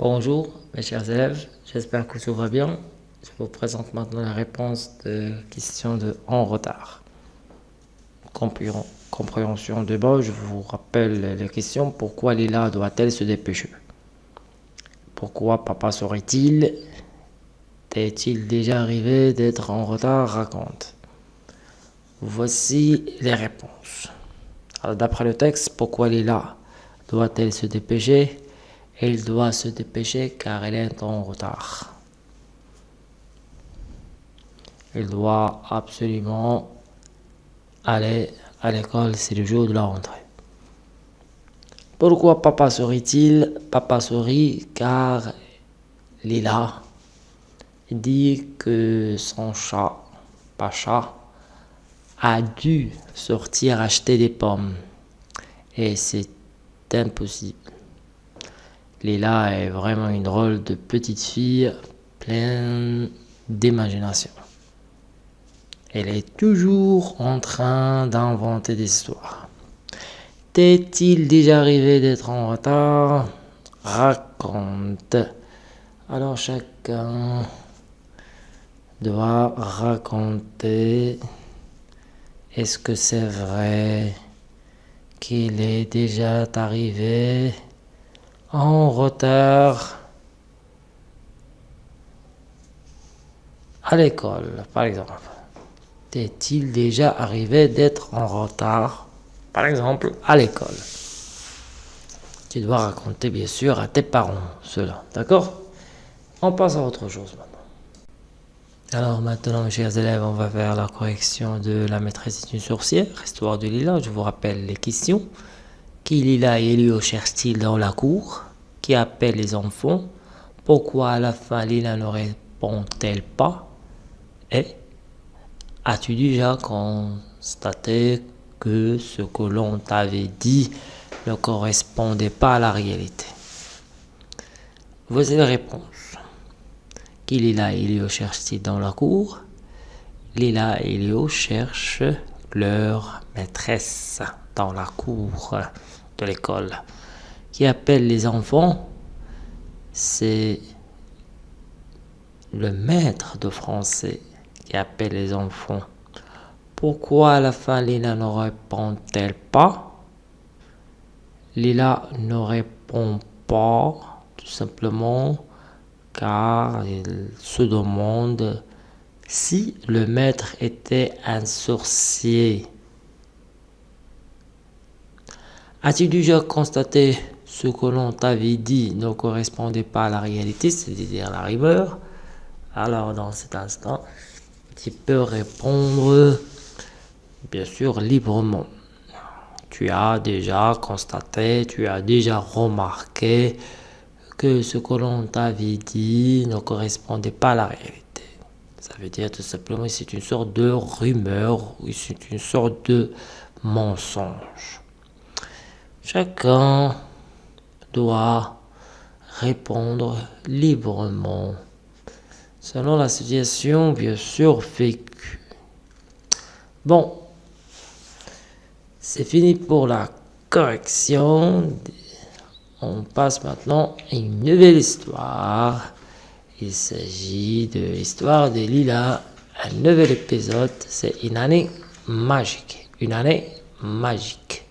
Bonjour mes chers élèves, j'espère que tout va bien. Je vous présente maintenant la réponse de question de en retard. Compréhension de bas, je vous rappelle les questions. Pourquoi Lila doit-elle se dépêcher? Pourquoi papa serait-il Est-il déjà arrivé d'être en retard? Raconte. Voici les réponses. D'après le texte, pourquoi Lila doit-elle se dépêcher? Elle doit se dépêcher car elle est en retard. Elle doit absolument aller à l'école, c'est le jour de la rentrée. Pourquoi papa sourit-il? Papa sourit car Lila dit que son chat, Pacha, a dû sortir acheter des pommes. Et c'est impossible. Lila est vraiment une drôle de petite fille pleine d'imagination. Elle est toujours en train d'inventer des histoires. T'est-il déjà arrivé d'être en retard? Raconte. Alors chacun doit raconter. Est-ce que c'est vrai qu'il est déjà arrivé? En retard à l'école, par exemple. T'est-il déjà arrivé d'être en retard, par exemple, à l'école Tu dois raconter, bien sûr, à tes parents cela, d'accord? On passe à autre chose maintenant. Alors maintenant, chers élèves, on va faire la correction de la maîtresse d'une sorcière, histoire de Lila. Je vous rappelle les questions. Qui Lila et Elio cherchent-ils dans la cour Qui appelle les enfants. Pourquoi à la fin Lila ne répond-elle pas? Et as-tu déjà constaté que ce que l'on t'avait dit ne correspondait pas à la réalité? Voici la réponse. Qui Lila et Elio cherchent-ils dans la cour Lila et Elio cherchent leur maîtresse dans la cour de l'école. Qui appelle les enfants, c'est le maître de français qui appelle les enfants. Pourquoi à la fin Lila ne répond-elle pas? Lila ne répond pas tout simplement car il se demande si le maître était un sorcier. As-tu déjà constaté ce que l'on t'avait dit ne correspondait pas à la réalité, c'est-à-dire la rumeur? Alors dans cet instant, tu peux répondre bien sûr librement. Tu as déjà constaté, tu as déjà remarqué que ce que l'on t'avait dit ne correspondait pas à la réalité. Ça veut dire tout simplement que c'est une sorte de rumeur, c'est une sorte de mensonge. Chacun doit répondre librement selon la situation bien sûr vécue. Bon, c'est fini pour la correction. On passe maintenant à une nouvelle histoire. Il s'agit de l'histoire de Lila. Un nouvel épisode, c'est une année magique. Une année magique.